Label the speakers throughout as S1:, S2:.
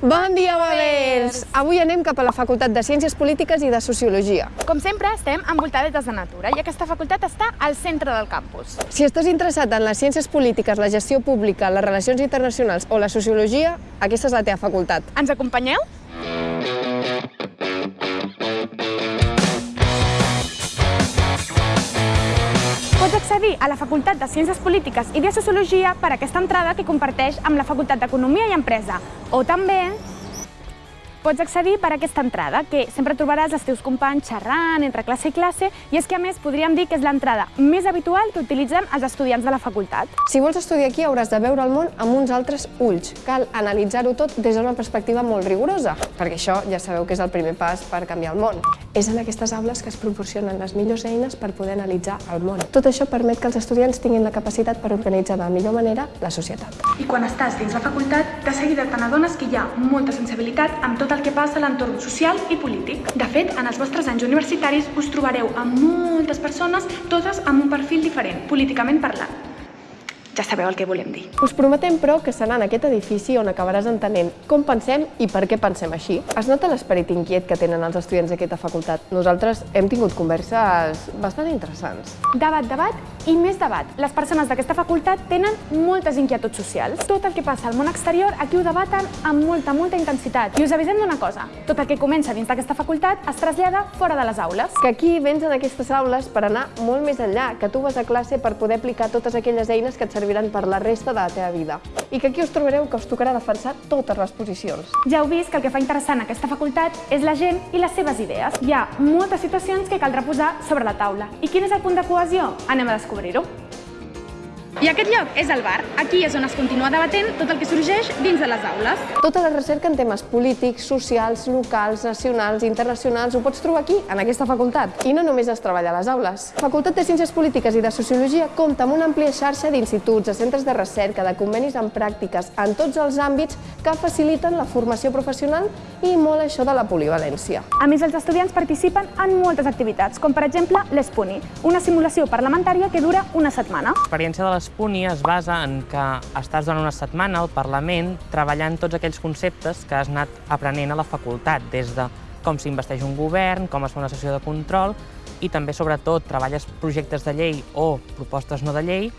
S1: Bon dia, Babers! Avui anem cap a la Facultat de Ciències Polítiques i de Sociologia.
S2: Com sempre, estem envoltades de natura i aquesta facultat està al centre del campus.
S1: Si estàs interessat en les ciències polítiques, la gestió pública, les relacions internacionals o la sociologia, aquesta és la teva facultat.
S2: Ens acompanyeu? Accedir a la Facultat de Ciències Polítiques i de Sociologia per aquesta entrada que comparteix amb la Facultat d'Economia i Empresa. O també pots accedir per aquesta entrada, que sempre trobaràs els teus companys xerrant entre classe i classe, i és que a més podríem dir que és l'entrada més habitual que utilitzen els estudiants de la facultat.
S1: Si vols estudiar aquí hauràs de veure el món amb uns altres ulls. Cal analitzar-ho tot des d'una perspectiva molt rigorosa, perquè això ja sabeu que és el primer pas per canviar el món. És en aquestes aules que es proporcionen les millors eines per poder analitzar el món. Tot això permet que els estudiants tinguin la capacitat per organitzar de la millor manera la societat.
S2: I quan estàs dins la facultat, de seguida te n'adones que hi ha molta sensibilitat amb tot el que passa a l'entorn social i polític. De fet, en els vostres anys universitaris us trobareu amb moltes persones, totes amb un perfil diferent, políticament parlant. Ja sabeu el que volem dir.
S1: Us prometem, però, que serà en aquest edifici on acabaràs entenent com pensem i per què pensem així. Es nota l'esperit inquiet que tenen els estudiants d'aquesta facultat. Nosaltres hem tingut converses bastant interessants.
S2: Debat, debat i més debat. Les persones d'aquesta facultat tenen moltes inquietuds socials. Tot el que passa al món exterior aquí ho debaten amb molta, molta intensitat. I us avisem d'una cosa, tot el que comença dins d'aquesta facultat es trasllada fora de les aules.
S1: Que aquí vens en aquestes aules per anar molt més enllà, que tu vas a classe per poder aplicar totes aquelles eines que et serviran per la resta de la teva vida. I que aquí us trobareu que us tocarà defensar totes les posicions.
S2: Ja heu vist que el que fa interessant aquesta facultat és la gent i les seves idees. Hi ha moltes situacions que caldrà posar sobre la taula. I quin és el punt de cohesió? Anem a descobrir-ho. I aquest lloc és el bar. Aquí és on es continua debatent tot el que sorgeix dins de les aules.
S1: Tota la recerca en temes polítics, socials, locals, nacionals, internacionals, ho pots trobar aquí, en aquesta facultat. I no només es treballa a les aules. Facultat de Ciències Polítiques i de Sociologia compta amb una àmplia xarxa d'instituts, de centres de recerca, de convenis en pràctiques, en tots els àmbits que faciliten la formació professional i molt això de la polivalència.
S2: A més, els estudiants participen en moltes activitats, com per exemple l'ESPUNI, una simulació parlamentària que dura una setmana.
S3: L'experiència de l'Espuni es basa en que estàs durant una setmana al Parlament treballant tots aquells conceptes que has anat aprenent a la facultat, des de com s'investeix un govern, com es fa una sessió de control i també, sobretot, treballes projectes de llei o propostes no de llei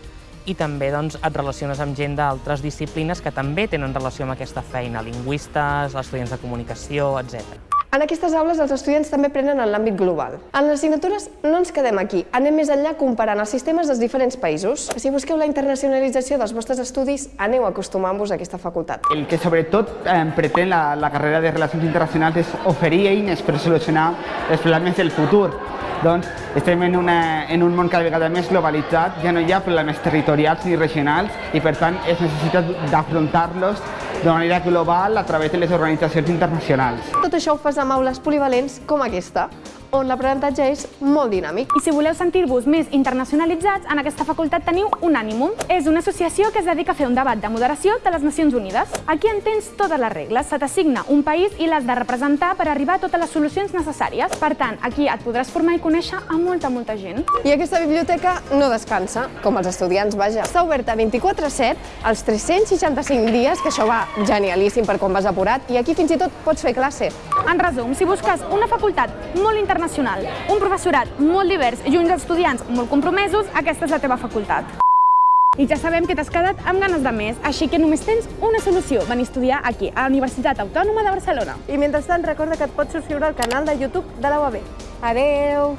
S3: i també doncs, et relaciones amb gent d'altres disciplines que també tenen relació amb aquesta feina, lingüistes, estudiants de comunicació, etc.
S1: En aquestes aules els estudiants també aprenen en l'àmbit global. En les assignatures no ens quedem aquí, anem més enllà comparant els sistemes dels diferents països. Si busqueu la internacionalització dels vostres estudis, aneu acostumant-vos a aquesta facultat.
S4: El que sobretot eh, pretén la, la carrera de Relacions Internacionals és oferir eines per solucionar els problemes del futur. Doncs estem en, una, en un món cada vegada més globalitzat, ja no hi ha problemes territorials ni regionals i per tant es necessita d'afrontar-los de manera global a través de les organitzacions internacionals.
S1: Tot això ho fas amb aules polivalents com aquesta, on l'aprenentatge és molt dinàmic.
S2: I si voleu sentir-vos més internacionalitzats, en aquesta facultat teniu Unànimum. És una associació que es dedica a fer un debat de moderació de les Nacions Unides. Aquí entens totes les regles, se t'assigna un país i l'has de representar per arribar a totes les solucions necessàries. Per tant, aquí et podràs formar i conèixer a molta, molta gent.
S1: I aquesta biblioteca no descansa, com els estudiants, vaja. Està oberta 24-7, els 365 dies, que això va genialíssim per quan vas apurat, i aquí fins i tot pots fer classe.
S2: En resum, si busques una facultat molt internacional, un professorat molt divers i uns estudiants molt compromesos, aquesta és la teva facultat. I ja sabem que t'has quedat amb ganes de més, així que només tens una solució, venir a estudiar aquí, a la Universitat Autònoma de Barcelona.
S1: I mentrestant recorda que et pots subscriure al canal de YouTube de la UAB. Adeu!